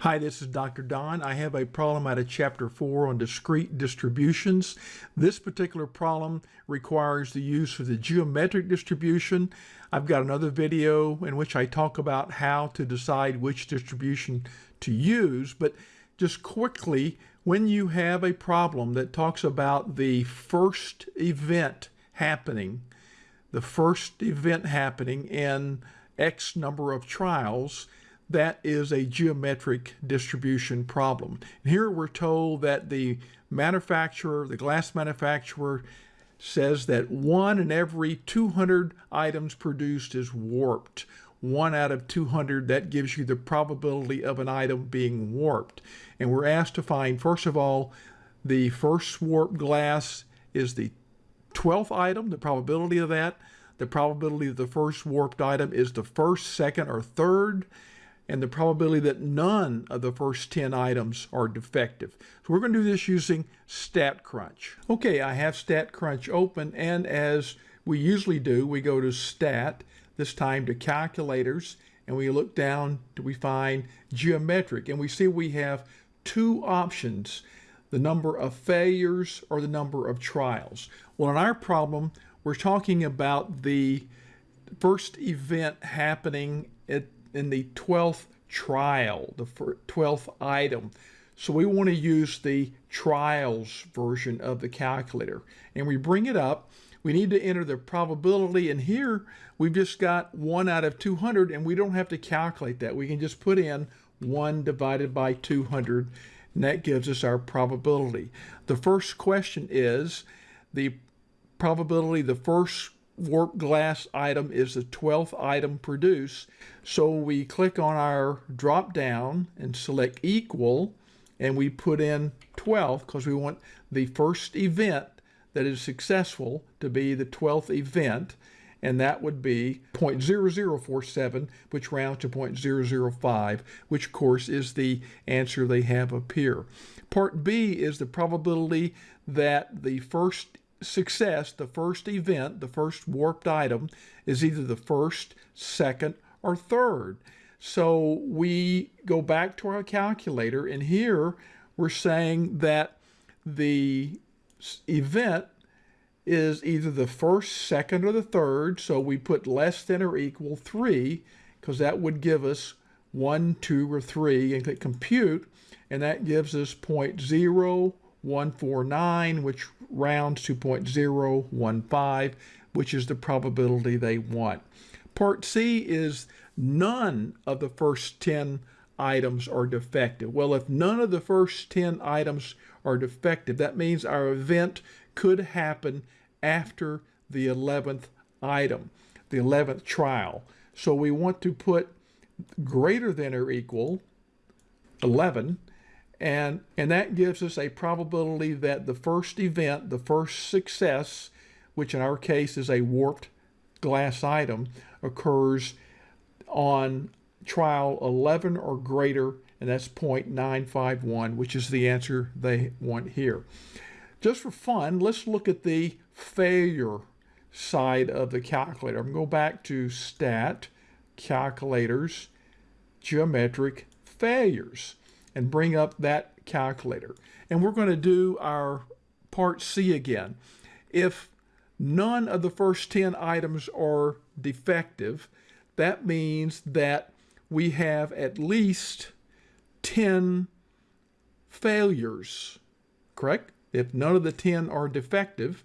Hi, this is Dr. Don. I have a problem out of Chapter 4 on discrete distributions. This particular problem requires the use of the geometric distribution. I've got another video in which I talk about how to decide which distribution to use, but just quickly, when you have a problem that talks about the first event happening, the first event happening in X number of trials, that is a geometric distribution problem. Here we're told that the manufacturer, the glass manufacturer, says that one in every 200 items produced is warped. One out of 200, that gives you the probability of an item being warped. And we're asked to find, first of all, the first warped glass is the 12th item, the probability of that. The probability of the first warped item is the first, second, or third and the probability that none of the first 10 items are defective. So we're going to do this using StatCrunch. Okay, I have StatCrunch open, and as we usually do, we go to Stat, this time to Calculators, and we look down to we find Geometric, and we see we have two options, the number of failures or the number of trials. Well, in our problem, we're talking about the first event happening at in the 12th trial, the 12th item. So we want to use the trials version of the calculator. And we bring it up. We need to enter the probability. And here we've just got 1 out of 200, and we don't have to calculate that. We can just put in 1 divided by 200, and that gives us our probability. The first question is the probability the first warp glass item is the 12th item produced. So we click on our drop down and select equal and we put in 12 because we want the first event that is successful to be the 12th event and that would be 0.0047 which rounds to 0.005 which of course is the answer they have up here. Part B is the probability that the first success, the first event, the first warped item, is either the first, second, or third. So we go back to our calculator, and here we're saying that the event is either the first, second, or the third. So we put less than or equal 3, because that would give us 1, 2, or 3, and click compute, and that gives us 0.0 149, which rounds to 0.015, which is the probability they want. Part C is none of the first 10 items are defective. Well, if none of the first 10 items are defective, that means our event could happen after the 11th item, the 11th trial. So we want to put greater than or equal 11 and, and that gives us a probability that the first event, the first success, which in our case is a warped glass item, occurs on trial 11 or greater, and that's 0.951, which is the answer they want here. Just for fun, let's look at the failure side of the calculator. I'm going to go back to Stat, Calculators, Geometric, Failures and bring up that calculator. And we're going to do our part C again. If none of the first 10 items are defective, that means that we have at least 10 failures, correct? If none of the 10 are defective,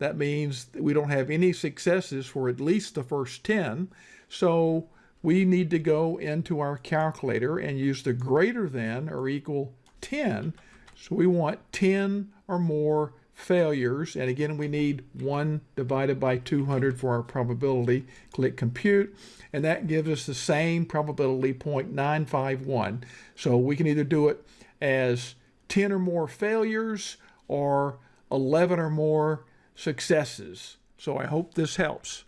that means that we don't have any successes for at least the first 10. So we need to go into our calculator and use the greater than or equal 10. So we want 10 or more failures. And again, we need 1 divided by 200 for our probability. Click compute, and that gives us the same probability, 0.951. So we can either do it as 10 or more failures or 11 or more successes. So I hope this helps.